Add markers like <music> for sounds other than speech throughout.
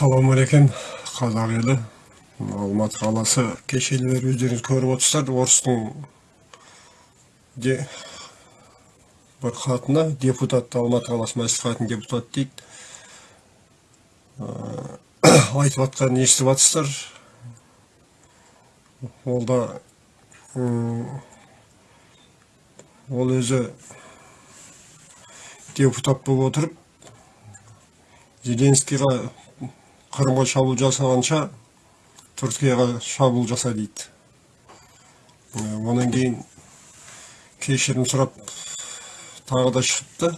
ассалаумағалейкум қазақ елі алматы қаласы кешелі бері өздеріңіз көріп отырсыздар орыстың бір хатына депутат алматы қаласы мәслихатының депутаты дейді айтып жатқанын естіп ол да ол өзі депутат болып отырып зеленскийға қырымға шабуыл жасағанша түркияға шабуыл жаса дейді Ә, онан кейін кешірім сұрап тағы да шығыпты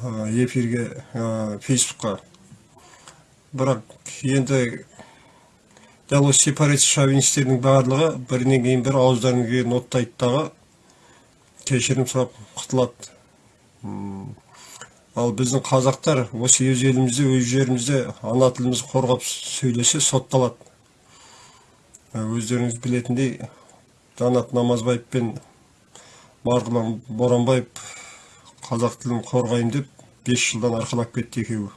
Ә, эфирге ә, фейсбукқа. Бірақ енді дәл осы сепаратист шовинистердің барлығы бірінен кейін бірі ауыздарына келген оттайды дағы кешірім сұрап құтылады. Ал біздің қазақтар осы өз елімізде өз жерімізде ана тілімізді қорғап сөйлесе сотталады. Ә, өздеріңіз білетіндей жанат намазбаев пен марғұлан боранбаев қазақ тілін қорғаймын деп бес жылдан арқалап кетті екеуі.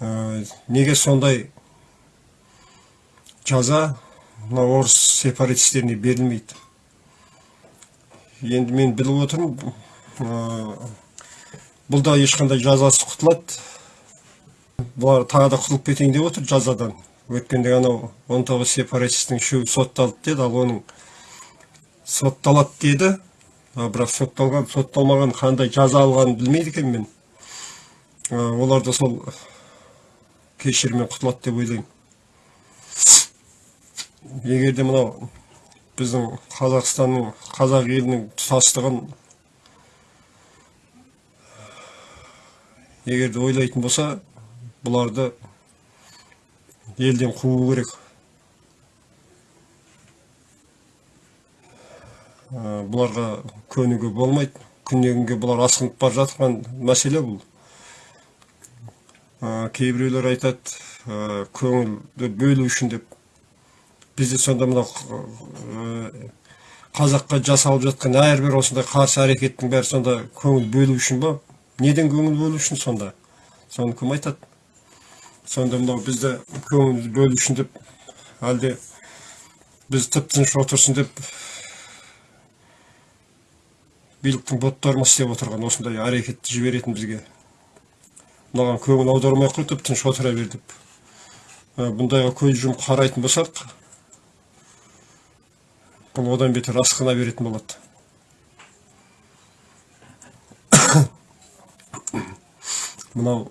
Ә, неге сондай жаза мына орыс сепаратистеріне берілмейді? Енді мен біліп отырмын бұл да ешқандай жазасы құтылады. Бұлар тағы да құтылып кетейін деп отыр жазадан. Өткенде анау 19 сепаратистің үшеуі сотталды деді ал оның сотталады деді. Бірақ сотталған сотталмаған қандай жаза алғанын білмейді екенмін мен. Олар да сол кешіріммен құтылады деп ойлаймын. Егер де мынау біздің қазақстанның қазақ елінің тұтастығын егер де ойлайтын болса бұларды елден қуу керек. Ә, бұларға көнуге болмайды. Күннен күнге бұлар асқынып бара жатқан мәселе бұл. Ә, кейбіреулер айтады ә, көңілді бөлу үшін деп. Бізде сонда мынау ә, қазаққа жасалып жатқан әрбір осындай қарсы әрекеттің бәрі сонда көңіл бөлу үшін ба неден көңіл бөлу үшін сонда? Соны кім айтады? Сонда мынау бізді көңіл бөлу үшін деп әлде біз тып тыныш отырсын деп биліктің боттары ма істеп отырған осындай әрекетті жіберетін бізге. Мынаған көңіл аудармай ақ қой тып тыныш отыра бер деп. Ә, бұндайға көз жұмып қарайтын болсақ бұл одан бетер асқына беретін болады. Мынау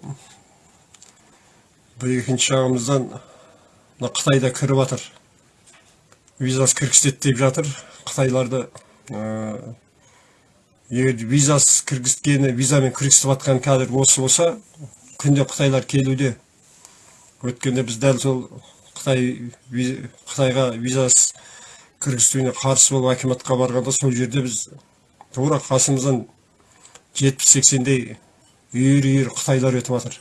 бір екінші жағымыздан мына қытай да кіріп жатыр визасыз кіргізеді деп жатыр. Қытайларды ә, егер визасыз кіргізгені визамен кіргізіп жатқан қазір осы болса күнде қытайлар келуде. Өткенде біз дәл сол қытай қытайға визасыз кіргізуіне қарсы болып акиматқа барғанда сол жерде біз тура қасымыздан жетпіс сексендей үйір үйір қытайлар өтіп жатыр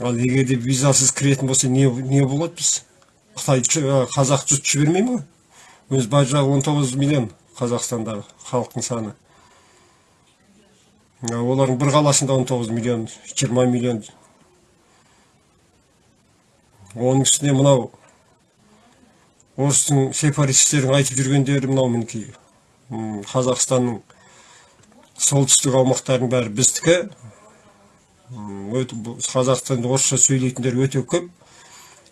ал егер де визасыз кіретін болса не, не болады біз? Қытай қазақ жұрт жібермей ме? Өзі бар жағы он тоғыз миллион қазақстандағы халықтың саны олардың бір қаласында 19 миллион 20 миллион. Оның үстіне мынау орыстың сепаратистердің айтып жүргендері мынау мінекей. Қазақстанның солтүстік аумақтарының бәрі біздікі. Қазақстанда орысша сөйлейтіндер өте көп.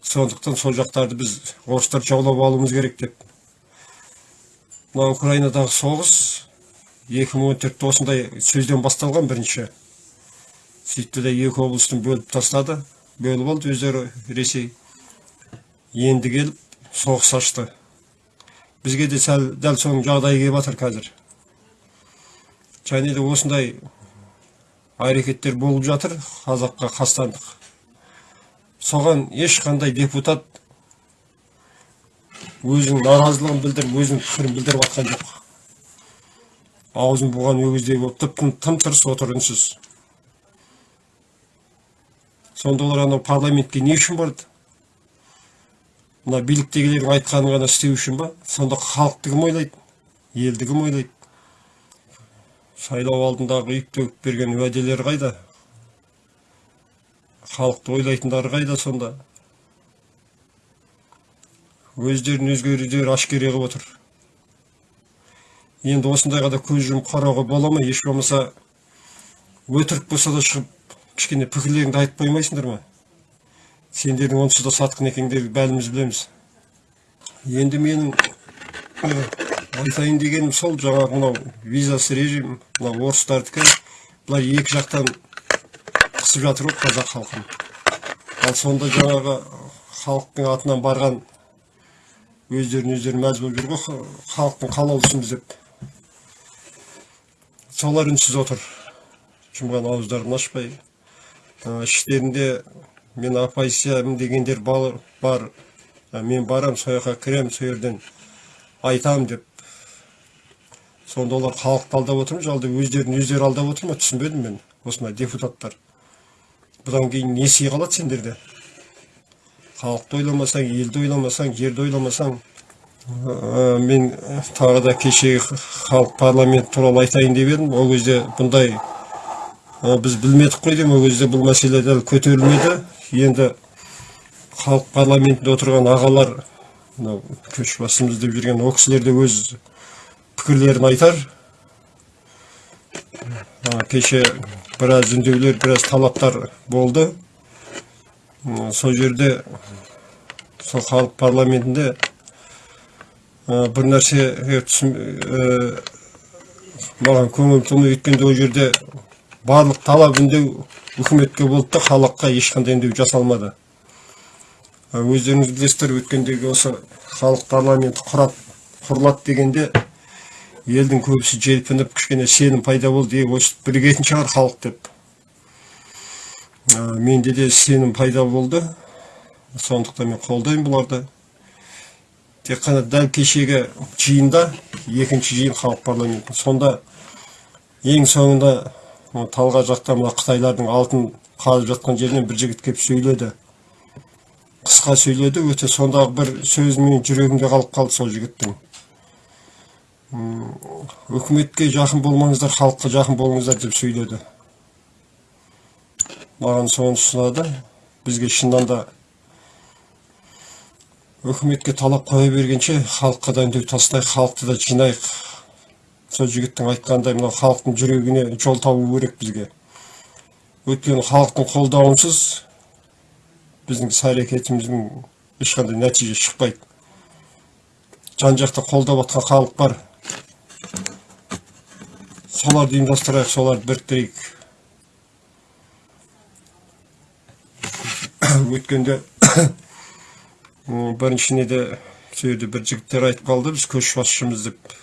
Сондықтан сол жақтарды біз орыстар жаулап алуымыз керек деп. Мына украинадағы соғыс 2014 осындай сөзден басталған бірінші. Сөйтті де екі облыстың бөліп тастады. Бөліп алды өздері ресей. Енді келіп соғыс ашты. Бізге де сәл дәл соның жағдайы келіп жатыр қазір. Және де осындай әрекеттер болып жатыр қазаққа қастандық. Соған ешқандай депутат өзінің наразылығын білдіріп өзінің пікірін білдіріп жатқан жоқ. Аузын буған өгіздей болып тып тым тырыс отыр үнсіз сонда олар анау парламентке не үшін барды? Мына биліктегілердің айтқанын ғана істеу үшін ба? Сонда халықты кім ойлайды? Елді кім ойлайды? Сайлау алдындағы үйіп төгіп берген уәделері қайда? Халықты ойлайтындары қайда сонда? Өздерін өзгелері әшкере қылып отыр. Енді осындайға да көз жұмып қарауға бола ма? Еш болмаса өтірік болса да шығып кішкене пікірлеріңді айтып қоймайсыңдар ма? Сендердің онсыз да сатқын екендеріңді бәріміз білеміз. Енді менің айтайын дегенім сол жаңағы мынау визасыз режим мынау орыстардікі былай екі жақтан қысып жатыр ғой қазақ халқын. Ал сонда жаңағы халықтың атынан барған өздерін өздері мәз болып жүр ғой халықтың қалаулысымыз деп солар үнсіз отыр. Жұмған ауыздарын ашпай. Іштерінде мен оппозициямын дегендер бар, мен барам сол жаққа кіремін сол жерден айтамын деп. Сонда олар халықты алдап отыр ма? жалды өздерін өздері алдап отыр ма? түсінбедім мен. Осындай депутаттар. Бұдан кейін не сый қалады сендерде? Халықты ойламасаң елді ойламасаң жерді ойламасаң Ә, мен тағы да кеше халық парламент туралы айтайын деп едім. Ол кезде бұндай ә, біз білмедік қой деймін. Ол кезде бұл мәселе дәл көтерілмеді. Енді халық парламентінде отырған ағалар мынау көшбасшымыз деп жүрген ол кісілер де өз пікірлерін айтар кеше біраз үндеулер біраз талаптар болды сол жерде сол халық парламентінде бір нәрсе маған көңіл толмай өткенде ол жерде барлық талап үндеу үкіметке болды да халыққа ешқандай үндеу жасалмады өздеріңіз білесіздер өткендегі осы халық парламенті құрат құрылады дегенде елдің көбісі желпініп кішкене сенім пайда болды е осы бірігетін шығар халық деп. Менде де сенім пайда болды. Сондықтан мен қолдаймын бұларды. Тек қана дәл кешегі жиында екінші жиын халық парламенті сонда ең соңында талға жақта мына қытайлардың алтын қазып жатқан жерінен бір жігіт келіп сөйледі. Қысқа сөйледі өте сондағы бір сөзі менің жүрегімде қалып қалды сол жігіттің. Үкіметке жақын болмаңыздар халыққа жақын болыңыздар деп сөйледі. Маған сонысы ұнады бізге шынында да үкіметке талап қоя бергенше халыққа да үндеу тастайық халықты да жинайық. Сол жігіттің айтқандай мынау халықтың жүрегіне жол табу керек бізге. Өйткені халықтың қолдауынсыз біздің іс әрекетіміздің ешқандай нәтиже шықпайды. Жан жақта қолдап жатқан халық бар. Соларды ұйымдастырайық соларды біріктірейік. <coughs> Өткенде <coughs> біріншіне де сол жерде бір жігіттер айтып қалды біз көшбасшымыз деп.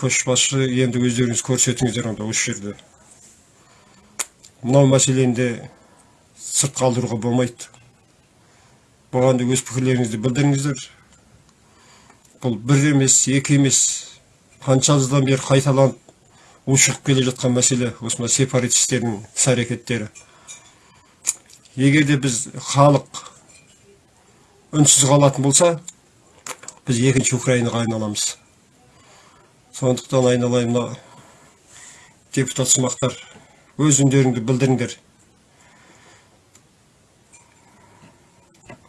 Көшбасшы енді өздеріңіз көрсетіңіздер онда осы жерде мынау мәселені де сырт қалдыруға болмайды. Бұған да өз пікірлеріңізді білдіріңіздер. Бұл бір емес екі емес. Қанша жылдан бері қайталанып ушығып келе жатқан мәселе осындай сепаратистердің іс әрекеттері. Егер де біз халық үнсіз қалатын болса біз екінші украинаға айналамыз. Сондықтан айналайын мына депутат сымақтар өз үндеріңді білдіріңдер.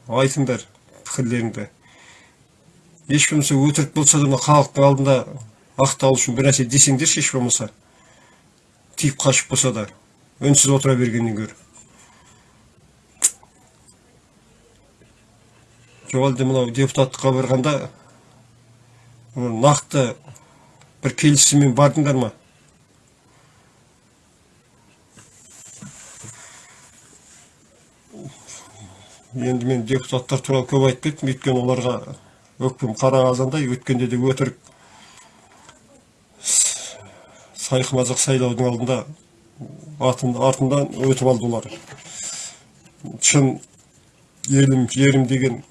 Айтыңдар пікірлеріңді. Еш болмаса өтірік болса да мына халықтың алдында ақталу үшін бір нәрсе десеңдерші еш болмаса тиіп қашып болса да үнсіз отыра бергеннен гөрі. Жоқ әлде мынау депутаттыққа барғанда нақты бір келісіммен бардыңдар ма? Енді мен депутаттар туралы көп айтып кеттім өйткені оларға өкпем қара қазандай өткенде де өтірік. Сайқымазақ сайлаудың алдында артынан өтіп алды олар. Шын елім жерім деген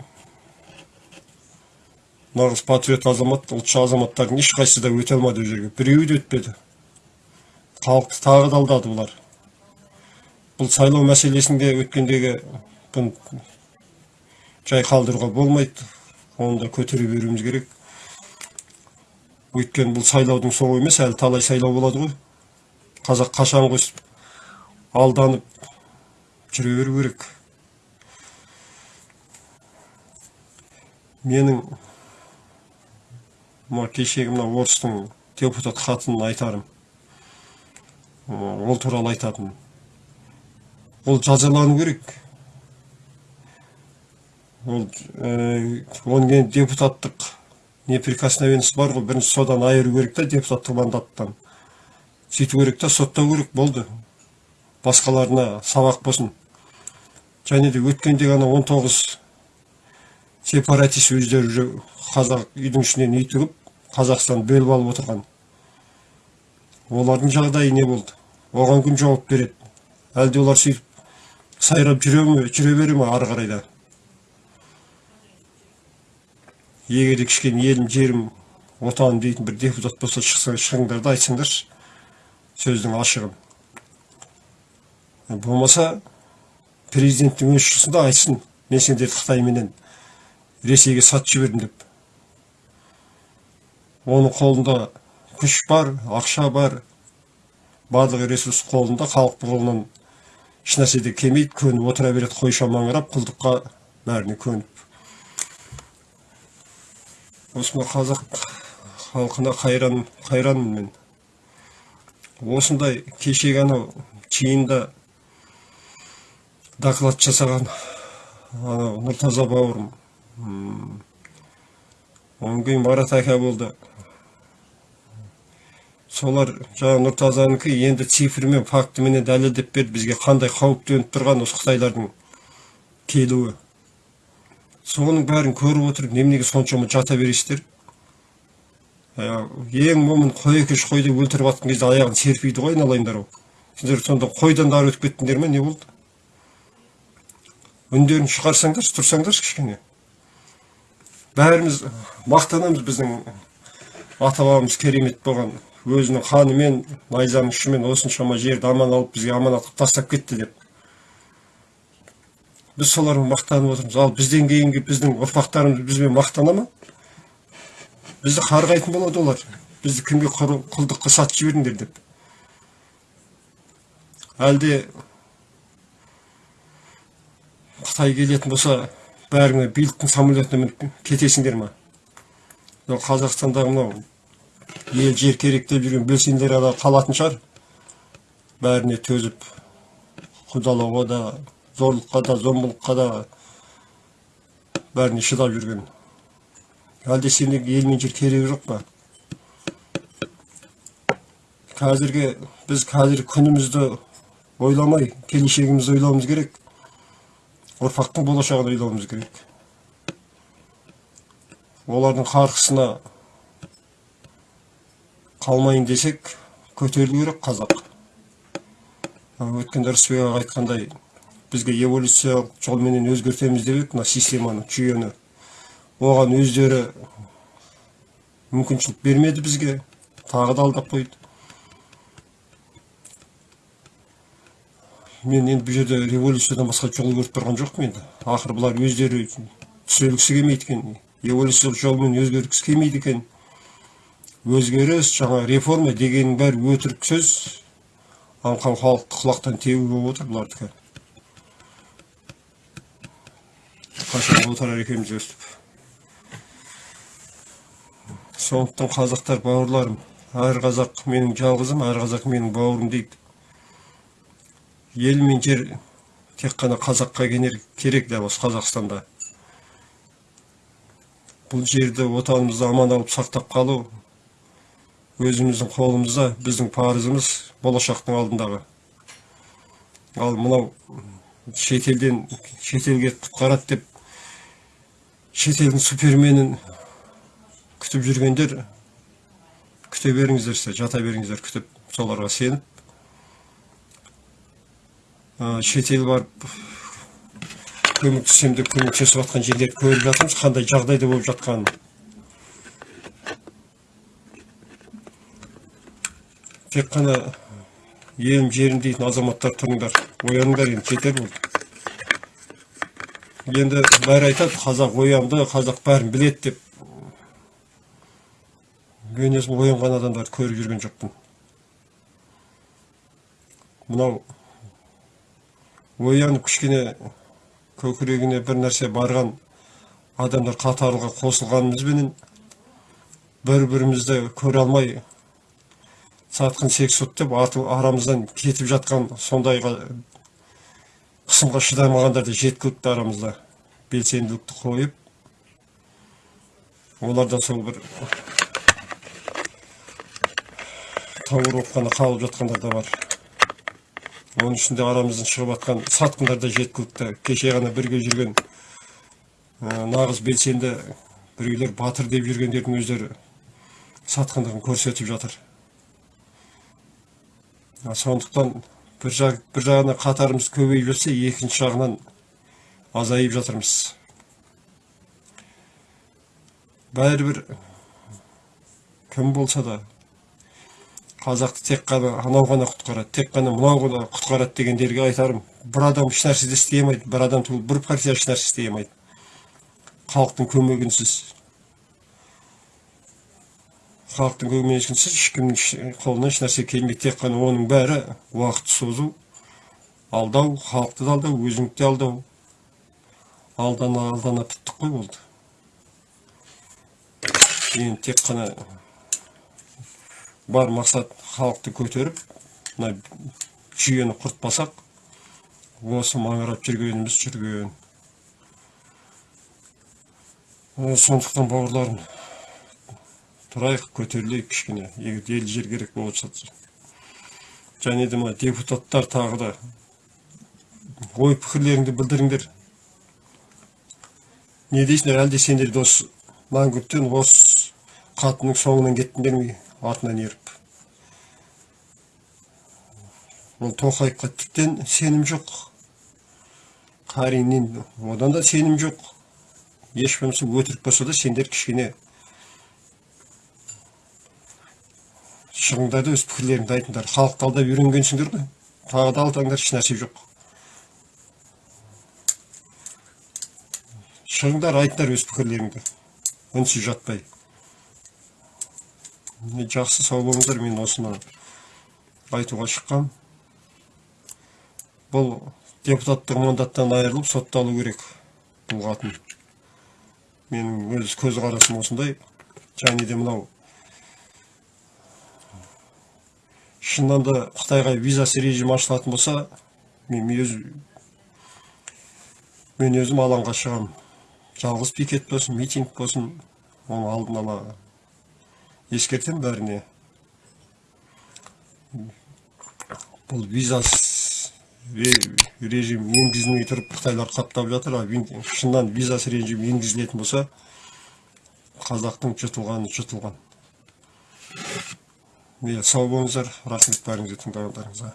нағыз патриот азамат ұлтшы азаматтардың ешқайсысы да өте алмады ол жерге. Біреуі де өтпеді. Халықты тағы да алдады бұлар бұл сайлау мәселесінде өткендегі жай қалдыруға болмайды. Оны да көтере беруіміз керек. Өйткені бұл сайлаудың соңы емес әлі талай сайлау болады ғой. Қазақ қашан қосып алданып жүре беру керек? Менің мына кешегі мына орыстың депутат хатын айтарым. Ол туралы айтатын ол жазалану керек. Ол ә, депутаттық неприкосновенность бар ғой. Бірінші содан айыру керек та депутаттық мандаттан сөйту керек та соттау керек болды. Басқаларына сабақ болсын. Және де өткенде ғана 19 сепаратист өздері уже қазақ үйдің ішінен үй тігіп қазақстан бөліп алып отырған. Олардың жағдайы не болды? Оған кім жауап береді? Әлде олар сөйтіп сайрап жүре ме жүре бере ме ары қарай да? Егер де кішкене елім жерім отаным дейтін бір депутат болса шықса шығыңдар да айтсаңдаршы сөздің ашығын. Болмаса президенттің өз шықсында айтсын. Мен сендерді қытайменен ресейге сатып жібердім деп. Оның қолында күш бар ақша бар. Барлық ресурс қолында халықтың қолынан ешнәрсе де келмейді. Көніп отыра береді қойша маңырап құлдыққа бәріне көніп. Осындай қазақ халқына қайран қайранмын. Мен осындай кешегі анау жиында доклад жасаған анау нұртаза бауырым. Одан кейін марат ака болды. Солар жаңағы нұртазанікі енді цифрмен фактіменен дәлелдеп берді. Бізге қандай қауіп төніп тұрған осы қытайлардың келуі. Соның бәрін көріп отырып неменеге соншама жата бересіздер? Ең момын қой екеш қой деп өлтіріп жатқан кезде аяғын серпиді ғой айналайындар ау. Сендер сонда қойдан да өтіп кеттіңдер ме? Не болды? Үндерін шығарсаңдаршы тұрсаңдаршы кішкене. Бәріміз мақтанамыз біздің ата бабамыз керемет болған. Өзінің қанымен найзаның ұшымен осыншама жерді аман алып бізге аманат қылып тастап кетті деп. Біз солармен мақтанып отырмыз. Ал бізден кейінгі біздің ұрпақтарымыз бізбен мақтана ма? Бізді қарғайтын болады олар. Бізді кімге құлдыққа сатып жібердіңдер деп. Әлде қытай келетін болса бәріңе биліктің самолетіне мініп кетесіңдер ма? Қазақстандағы мынау ел жер керек деп жүрген белсенділер қалатын шығар. Бәріне төзіп құдалауға да зорлыққа да зомбылыққа да бәріне шыдап жүрген әлде сенде ел мен жер керегі жоқ па қазіргі біз қазір күнімізді ойламай келешегімізді ойлауымыз керек ұрпақтың болашағын ойлауымыз керек олардың қарқысына қалмайын десек көтерілу керек қазақ өткенде рысбек айтқандай бізге эволюциялық жолменен өзгертеміз деп мына системаны жүйені оған өздері мүмкіншілік бермеді бізге. Тағы да алдап қойды. Мен енді бұл жерде революциядан басқа жол көріп тұрған жоқпын енді. Ақыры бұлар өздері түзелгісі келмейді екен. Эволюциялық жолмен өзгергісі келмейді екен. Өзгеріс жаңа реформа дегеннің бәрі өтірік сөз. Аңқан халықты құлақтан тебу болып отыр бұлардікі. Отырар екенбіз өстіп сондықтан қазақтар бауырларым әр қазақ менің жалғызым әр қазақ менің бауырым дейді. Ел мен жер тек қана қазаққа керек дәл осы қазақстанда. Бұл жерді отанымызды аман алып сақтап қалу өзіміздің қолымызда біздің парызымыз болашақтың алдындағы. Ал мынау шетелден шетелге құтқарады деп шетелдің суперменін күтіп жүргендер күте беріңіздерші жата беріңіздер күтіп соларға сеніп. Шетел барып көмектесем деп көмектесіп жатқан жерлерді көріп жатырмыз қандай жағдайда болып жатқанын. Тек қана елім жерім дейтін азаматтар тұрыңдар ояныңдар енді жетер болды енді бәрі айтады қазақ оянды қазақ бәрін біледі деп. Мен өзім оянған адамдарды көріп жүрген жоқпын. Мынау оянып кішкене көкірегіне бір нәрсе барған адамдар қатарға қосылғанымызбенен бір бірімізді көре алмай сатқын сексот деп арамыздан кетіп жатқан сондайға қысымға шыдамағандар да жеткілікті арамызда белсенділікті қойып олар да сол бір тауыр қана қалып жатқандар да бар. Оның ішінде арамыздан шығып жатқан сатқындар да жеткілікті кеше ғана бірге жүрген ә, нағыз белсенді біреулер батыр деп жүргендердің өздері сатқындығын көрсетіп жатыр. Сондықтан бір, жақ, бір жағынан қатарымыз көбейіп жатса екінші жағынан азайып жатырмыз. Бәрібір кім болса да қазақты тек қана анау ғана құтқарады тек қана мынау ғана құтқарады дегендерге айтарым бір адам еш нәрсе де істей алмайды бір адам түгіл бір партия еш нәрсе істей алмайды. Халықтың көмегінсіз. Халықтың көмегінсіз ешкімнің еш- қолынан еш нәрсе келмейді. Тек қана оның бәрі уақыт созу алдау халықты да алдау өзіңді де алдау. Алдана алдана біттік қой болды. Енді тек қана бар мақсат халықты көтеріп мына жүйені құртпасақ осы маңырап жүргеніміз жүрген. Сондықтан бауырларым тұрайық көтерілейік кішкене. Егер ел жер керек болып жатса. Және де мына депутаттар тағы да ой пікірлеріңді білдіріңдер. Не дейсіңдер әлде сендер де осы мәңгүрттен осы қатынның соңынан кеттіңдер ме? Артынан еріп. Ол тоқаевқа тіптен сенім жоқ. Қариннен одан да сенім жоқ. Еш болмаса өтірік болса да сендер кішкене шығыңдар да өз пікірлеріңді айтыңдар. Халықты алдап үйренгенсіңдер ғой. Тағы да алдаңдар еш нәрсе жоқ. Шығыңдар айтыңдар өз пікірлеріңді. Үнсіз жатпай. Жақсы сау болыңыздар мен осыны айтуға шыққам. Бұл депутаттық мандаттан айырылып сотталу керек бұл қатын менің өз көзқарасым осындай. Және де мынау шынында да қытайға визасы режим ашылатын болса мен өз мен өзім алаңға шығам. Жалғыз пикет болсын митинг болсын оны алдын ала ескертемін бәріне. Бұл визасыз ре- режим енгізілмей тұрып қытайлар қаптап жатыр а вин- шыннан визасыз режим енгізілетін болса қазақтың жұтылғаны жұтылған. Иә сау болыңыздар рахмет бәріңізге тыңдағандарыңызға